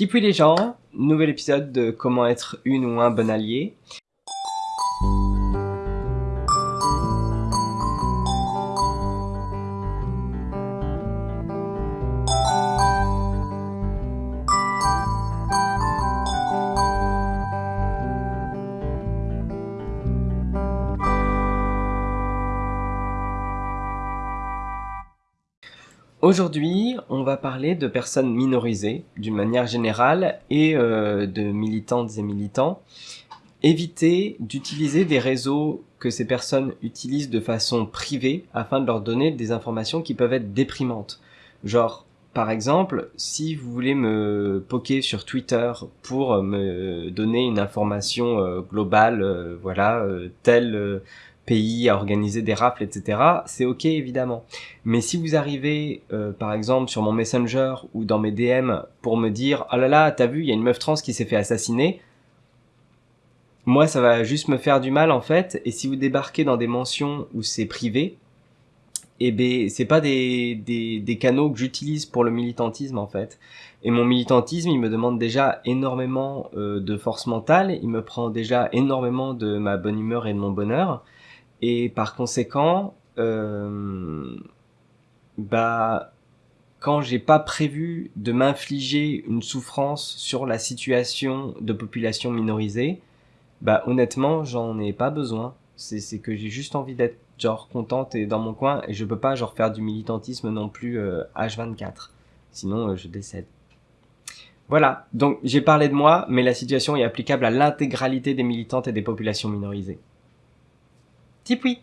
Tipui les gens, nouvel épisode de comment être une ou un bon allié. Aujourd'hui, on va parler de personnes minorisées d'une manière générale et euh, de militantes et militants. Éviter d'utiliser des réseaux que ces personnes utilisent de façon privée afin de leur donner des informations qui peuvent être déprimantes. Genre, par exemple, si vous voulez me poker sur Twitter pour me donner une information euh, globale, euh, voilà, telle pays à organiser des rafles, etc., c'est ok évidemment. Mais si vous arrivez, euh, par exemple, sur mon Messenger ou dans mes DM pour me dire « Oh là là, t'as vu, il y a une meuf trans qui s'est fait assassiner », moi, ça va juste me faire du mal en fait. Et si vous débarquez dans des mentions où c'est privé, eh ben, c'est pas des, des, des canaux que j'utilise pour le militantisme en fait. Et mon militantisme, il me demande déjà énormément euh, de force mentale, il me prend déjà énormément de ma bonne humeur et de mon bonheur. Et par conséquent, euh, bah, quand j'ai pas prévu de m'infliger une souffrance sur la situation de population minorisée, bah honnêtement, j'en ai pas besoin. C'est que j'ai juste envie d'être genre contente et dans mon coin et je peux pas genre faire du militantisme non plus euh, H24. Sinon, euh, je décède. Voilà, donc j'ai parlé de moi, mais la situation est applicable à l'intégralité des militantes et des populations minorisées. Tipui